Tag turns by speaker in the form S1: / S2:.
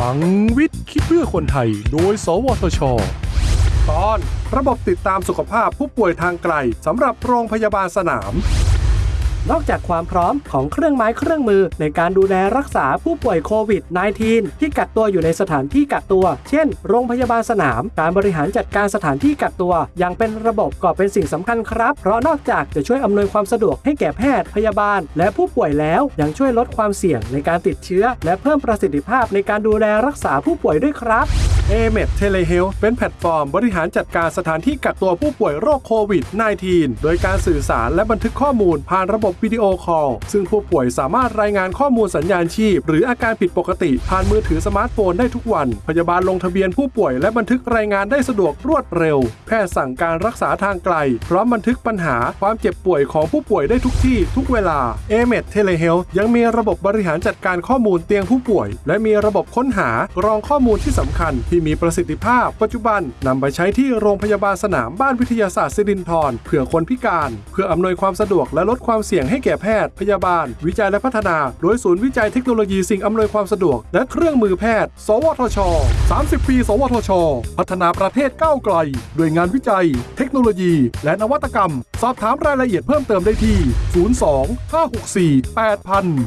S1: ลังวิทย์คิดเพื่อคนไทย โดย สวทช ตอน ระบบติดตามสุขภาพผู้ป่วยทางไกลสำหรับโรงพยาบาลสนาม
S2: นอกจากความพร้อมของเครื่องไม้เครื่องมือ ในการดูแลรักษาผู้ป่วยโควิด -19 ที่กักตัวอยู่ในสถานที่กักตัว เช่น โรงพยาบาลสนาม การบริหารจัดการสถานที่กักตัว อย่างเป็นระบบก็เป็นสิ่งสำคัญครับ เพราะนอกจากจะช่วยอำนวยความสะดวกให้แก่แพทย์พยาบาล และผู้ป่วยแล้วยังช่วยลดความเสี่ยงในการติดเชื้อ และเพิ่มประสิทธิภาพในการดูแลรักษาผู้ป่วยด้วยครับ
S1: a m e d Telehealth เป็นแพลตฟอร์มบริหารจัดการสถานที่กักตัวผู้ป่วยโรคโควิด -19 โดยการสื่อสารและบันทึกข้อมูลผ่านระบบวิดีโอคอล ซึ่งผู้ป่วยสามารถรายงานข้อมูลสัญญาณชีพ หรืออาการผิดปกติ ผ่านมือถือสมาร์ทโฟนได้ทุกวัน พยาบาลลงทะเบียนผู้ป่วยและบันทึกรายงานได้สะดวกรวดเร็ว แพทย์สั่งการรักษาทางไกล พร้อมบันทึกปัญหาความเจ็บป่วยของผู้ป่วยได้ทุกที่ทุกเวลา a m e d Telehealth ยังมีระบบบริหารจัดการข้อมูลเตียงผู้ป่วย และมีระบบค้นหากรองข้อมูลที่สำคัญที่มีประสิทธิภาพ ปัจจุบันนำไปใช้ที่โรงพยาบาลสนามบ้านวิทยาศาสตร์สิรินธรเพื่อคนพิการ เพื่ออำนวยความสะดวกและลดความเสี่ยงให้แก่แพทย์ พยาบาล วิจัยและพัฒนา โดยศูนย์วิจัยเทคโนโลยีสิ่งอำนวยความสะดวก และเครื่องมือแพทย์ สวทช 30 ปี สวทช พัฒนาประเทศก้าวไกลด้วยงานวิจัย เทคโนโลยี และนวัตกรรม สอบถามรายละเอียดเพิ่มเติมได้ที่ 02 564 8000